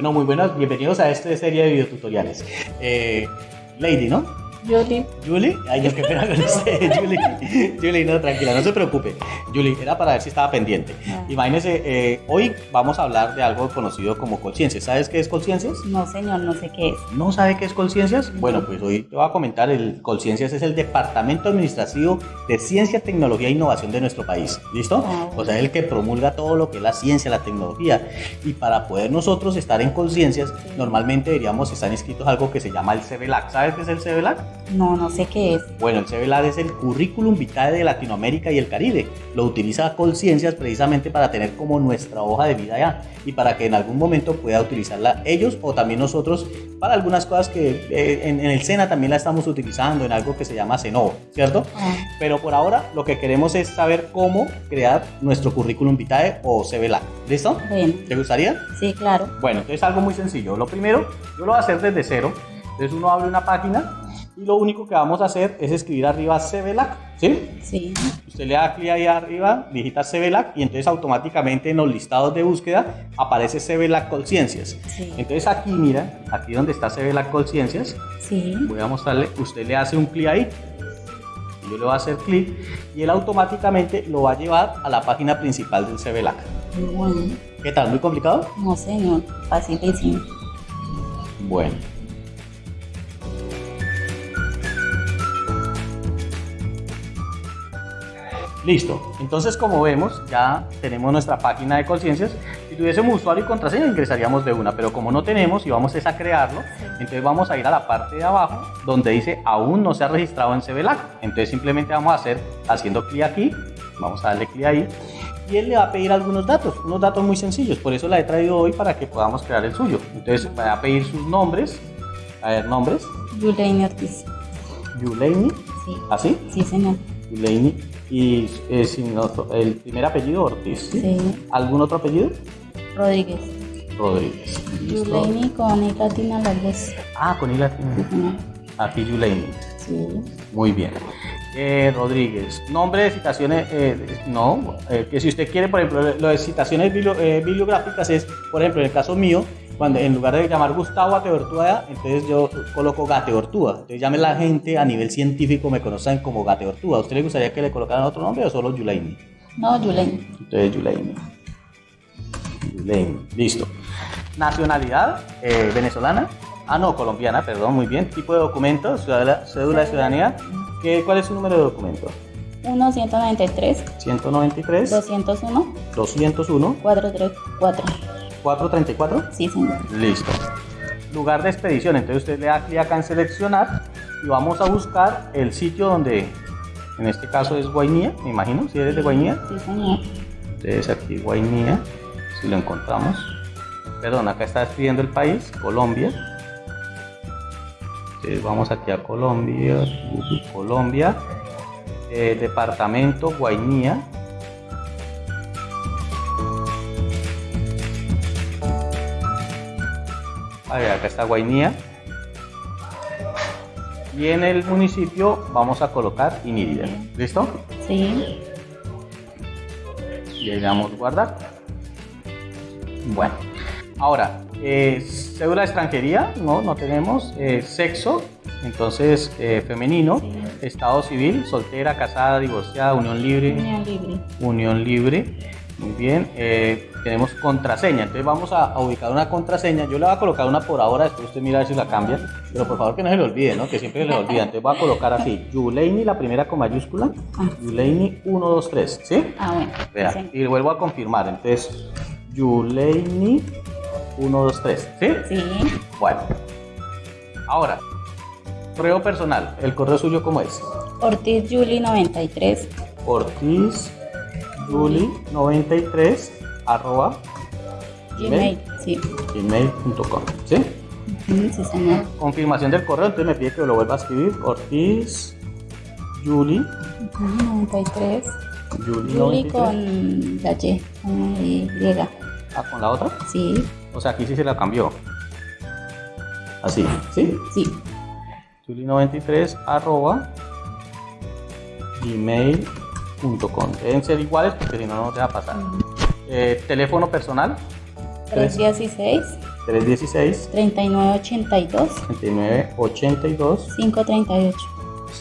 Bueno, muy buenas, bienvenidos a esta serie de videotutoriales. Eh, Lady, ¿no? Julie. Julie, ay, yo qué pena con usted, Julie. Julie, no, tranquila, no se preocupe. Julie, era para ver si estaba pendiente. Ah. Imagínese, eh, hoy vamos a hablar de algo conocido como Colciencias. ¿Sabes qué es Colciencias? No, señor, no sé qué es. ¿No sabe qué es Colciencias? Bueno, pues hoy te voy a comentar, el Colciencias es el Departamento Administrativo de Ciencia, Tecnología e Innovación de nuestro país. ¿Listo? Ah. O sea, el que promulga todo lo que es la ciencia, la tecnología. Y para poder nosotros estar en Colciencias, normalmente deberíamos estar inscritos a algo que se llama el CBLAC. ¿Sabes qué es el CBLAC? No, no sé qué es. Bueno, el CBLAD es el Currículum Vitae de Latinoamérica y el Caribe. Lo utiliza Colciencias precisamente para tener como nuestra hoja de vida ya y para que en algún momento pueda utilizarla ellos o también nosotros para algunas cosas que eh, en, en el SENA también la estamos utilizando en algo que se llama CENOVO, ¿cierto? Ah, Pero por ahora lo que queremos es saber cómo crear nuestro Currículum Vitae o CBLAD. ¿Listo? bueno, ¿Te gustaría? sí, claro. Bueno, entonces algo muy sencillo. Lo primero, yo lo voy a hacer desde cero. Entonces uno abre una página y lo único que vamos a hacer es escribir arriba CBLAC, ¿sí? Sí, Usted le da clic ahí arriba, digita CBLAC y entonces automáticamente en los listados de búsqueda aparece CBLAC Colciencias. sí, Entonces aquí, mira, aquí donde está CBLAC Colciencias, sí. voy a mostrarle, usted le hace un clic ahí. Yo le voy a hacer clic y él automáticamente lo va a llevar a la página principal del CBLAC. Bueno, ¿Qué tal? ¿Muy complicado? no, señor, facilísimo. Bueno. Listo. Entonces, como vemos, ya tenemos nuestra página de conciencias. Si tuviésemos usuario y contraseña, ingresaríamos de una, pero como no tenemos y vamos es a crearlo, entonces vamos a ir a la parte de abajo donde dice aún no se ha registrado en CBLAC. Entonces, simplemente vamos a hacer haciendo clic aquí, vamos a darle clic ahí y él le va a pedir algunos datos, unos datos muy sencillos. Por eso la he traído hoy para que podamos crear el suyo. Entonces, va a pedir sus nombres. A ver, nombres. Juliane Ortiz. Yuleini, Sí, ¿así? sí, señor. Yuleini. Y eh, sin otro- el primer apellido Ortiz. ¿sí? Sí, ¿Algún otro apellido? Rodríguez. Rodríguez. Juliane con I latina las dos. Ah, con I latina. Sí, señor. Aquí Yuleini. Sí, Muy bien. Eh, Rodríguez. Nombre de citaciones, eh, no, eh, que si usted quiere, por ejemplo, lo de citaciones eh, bibliográficas es, por ejemplo, en el caso mío, cuando en lugar de llamar Gustavo Ateortúa, entonces yo coloco Gateortúa. Entonces llame la gente a nivel científico, me conocen como Gateortúa. ¿A usted le gustaría que le colocaran otro nombre o solo Yulaini? no, Juliane. Entonces Yulaini. Yulaini. Listo. Nacionalidad, eh, venezolana. Ah, no, colombiana, perdón, muy bien. Tipo de documento, ciudadela- cédula de ciudadanía. ¿Qué, ¿Cuál es su número de documento? 1, 193, 193, 201, 201, 434. 434. Sí, señor. Listo. Lugar de expedición. Entonces usted le da clic acá en seleccionar y vamos a buscar el sitio donde, en este caso es Guainía, me imagino, si eres de Guainía. Sí, señor. Entonces aquí Guainía, si lo encontramos. Perdón, acá está escribiendo el país, Colombia. Entonces vamos aquí a Colombia, Colombia, eh, departamento Guainía. A ver, acá está Guainía. Y en el municipio vamos a colocar Inírida. ¿Listo? Sí, le damos guardar. Bueno, ahora, eh, cédula de extranjería, no, no tenemos. Eh, sexo, entonces eh, femenino. sí. Estado civil, soltera, casada, divorciada, unión libre. Unión libre. Unión libre. Muy bien. Eh, tenemos contraseña. Entonces vamos a, a ubicar una contraseña. Yo le voy a colocar una por ahora, después usted mira a ver si la cambia. Pero por favor que no se le olvide, ¿no? Que siempre se le olvida. Entonces voy a colocar así. Yuleini, la primera con mayúscula. Ah. Yuleini 1, 2, 3. ¿Sí? Ah, bueno. Vea, Sí. y vuelvo a confirmar. Entonces, Yuleini 1, 2, 3. ¿Sí? Sí, Bueno. Ahora, correo personal. ¿El correo suyo cómo es? Ortiz Julie 93. Ortiz Juli 93 arroba Gmail. Sí. gmail.com. ¿Sí? Sí, señor. Confirmación del correo, entonces me pide que lo vuelva a escribir. Ortiz Juli Ujú, 93. Juli Julie 93. con la Y. Con la Y. Ah, con la otra. Sí, O sea, aquí sí se la cambió. Así, ¿sí? sí. Juli93 arroba gmail.com. Deben ser iguales porque si no, no te va a pasar. Eh, teléfono personal 316 316 3982 3982 538.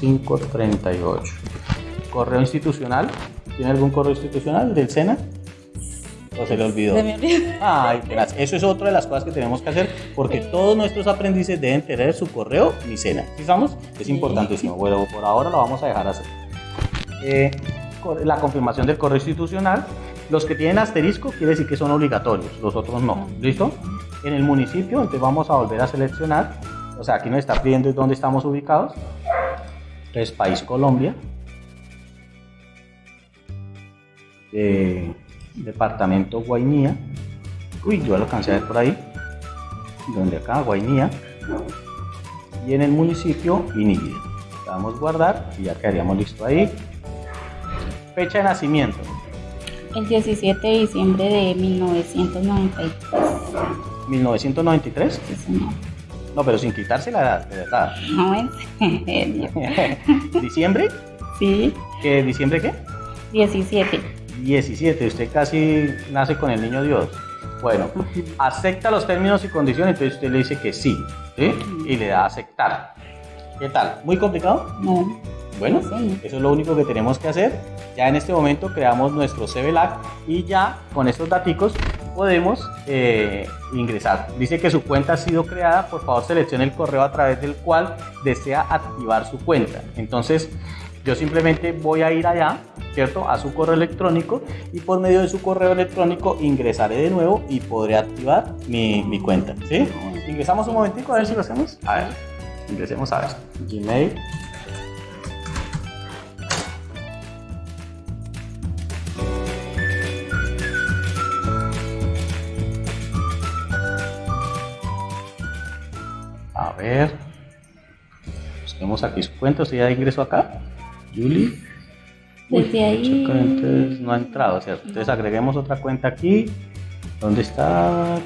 538. Correo institucional. ¿Tiene algún correo institucional del SENA? ¿O se le olvidó? Se me olvidó. Ay, eso es otra de las cosas que tenemos que hacer porque todos nuestros aprendices deben tener su correo Micena. ¿Sí estamos? Es Sí. importantísimo. Bueno, por ahora lo vamos a dejar así. Eh, la confirmación del correo institucional. Los que tienen asterisco quiere decir que son obligatorios, los otros no. ¿Listo? En el municipio, entonces vamos a volver a seleccionar. O sea, aquí nos está pidiendo dónde estamos ubicados. Entonces, país Colombia. Departamento Guainía. Uy, yo lo alcancé a ver por ahí. Donde acá, Guainía. Y en el municipio, Inírida. Le damos guardar y ya quedaríamos listo ahí. Fecha de nacimiento. El 17 de diciembre de 1993. 1993. Sí, señor. No, pero sin quitarse la edad, de verdad. No, en serio. ¿Diciembre? Sí, ¿Qué, ¿Diciembre qué? 17. 17. Usted casi nace con el niño Dios. Bueno, acepta los términos y condiciones, entonces usted le dice que sí, ¿sí? Y le da a aceptar. ¿Qué tal? ¿Muy complicado? No. Bueno, Sí, eso es lo único que tenemos que hacer. Ya en este momento creamos nuestro CVLAC y ya con estos daticos podemos eh, ingresar. Dice que su cuenta ha sido creada, por favor seleccione el correo a través del cual desea activar su cuenta. Entonces yo simplemente voy a ir allá, ¿cierto? A su correo electrónico y por medio de su correo electrónico ingresaré de nuevo y podré activar mi, mi cuenta. ¿Sí? Ingresamos un momentico a ver si lo hacemos. A ver, ingresemos a ver. Gmail. Ver. Busquemos aquí su cuenta. ¿Usted ya ingresó acá? Julie. Desde ahí. Entonces no ha entrado, ¿cierto? Entonces agreguemos otra cuenta aquí. ¿Dónde está?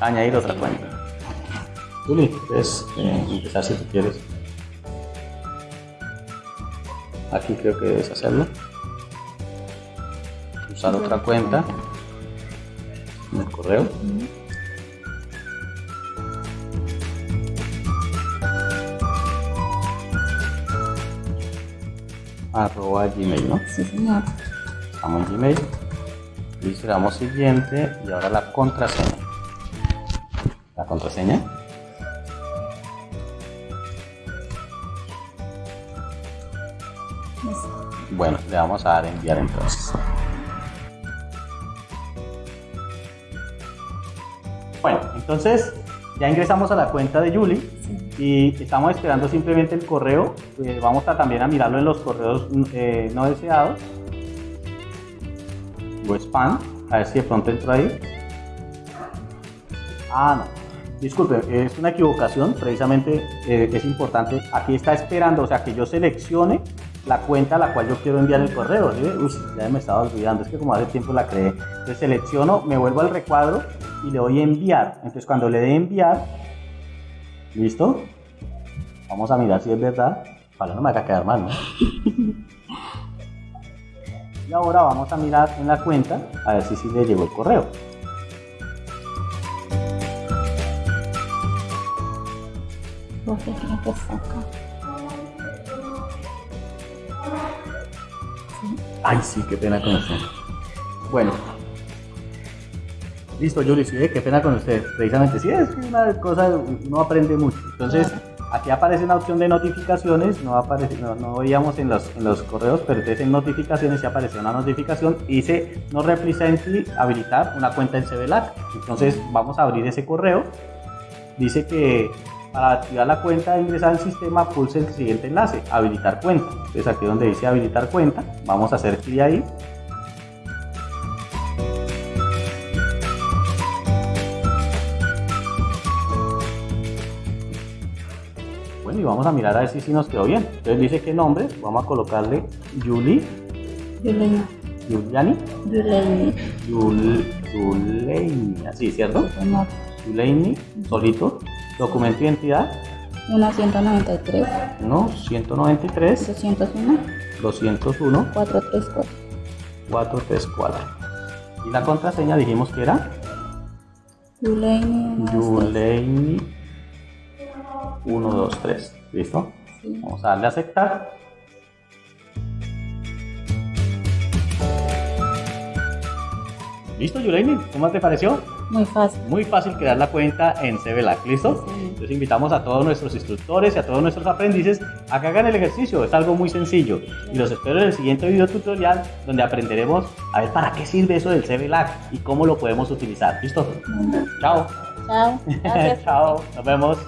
Añadir otra cuenta. Julie, puedes eh, empezar si tú quieres. Aquí creo que debes hacerlo. Usar otra cuenta en el correo. Arroba Gmail, ¿no? Sí, señor. Estamos en Gmail. Listo, le damos siguiente y ahora la contraseña. La contraseña. Bueno, le vamos a dar enviar entonces. Bueno, entonces ya ingresamos a la cuenta de Julie y estamos esperando simplemente el correo. Eh, vamos a también a mirarlo en los correos eh, no deseados o spam, a ver si de pronto entró ahí. Ah, no. Disculpe, es una equivocación, precisamente eh, es importante. Aquí está esperando, o sea, que yo seleccione la cuenta a la cual yo quiero enviar el correo. ¿sí? Uy, ya me estaba olvidando, es que como hace tiempo la creé. Entonces selecciono, me vuelvo al recuadro y le doy a enviar. Entonces cuando le dé enviar, ¿listo? Vamos a mirar si es verdad. Para no me haga quedar mal, ¿no? Y ahora vamos a mirar en la cuenta a ver si sí le llegó el correo. Ay, sí, qué pena con usted. Bueno. Listo, Yuri, sí, qué pena con usted. Precisamente, sí, es una cosa, uno aprende mucho. Entonces, aquí aparece una opción de notificaciones, no aparece, no, no veíamos en los, en los correos, pero entonces en notificaciones sí apareció una notificación y dice no represently habilitar una cuenta en CBLAC. Entonces, vamos a abrir ese correo. Dice que para activar la cuenta e ingresar al sistema, pulse el siguiente enlace, habilitar cuenta. Entonces aquí donde dice habilitar cuenta, vamos a hacer clic ahí. Y vamos a mirar a ver si sí nos quedó bien. Entonces dice que nombre, vamos a colocarle Julie, Yulena. Juliani, Yuleni. Yul, Yuleini, así, ¿cierto? Yuleini, solito, documento de identidad, 193. 1, 193, 201. 201, 434. 434. Y la contraseña dijimos que era Yuleini. Yuleini 123. ¿Listo? Sí. Vamos a darle a aceptar. ¿Listo, Yuleini? ¿Cómo te pareció? Muy fácil. Muy fácil crear la cuenta en CBLAC, ¿listo? Sí. Entonces invitamos a todos nuestros instructores y a todos nuestros aprendices a que hagan el ejercicio, es algo muy sencillo. Y los espero en el siguiente video tutorial donde aprenderemos a ver para qué sirve eso del CBLAC y cómo lo podemos utilizar, ¿listo? Chao. Chao. Chao, nos vemos.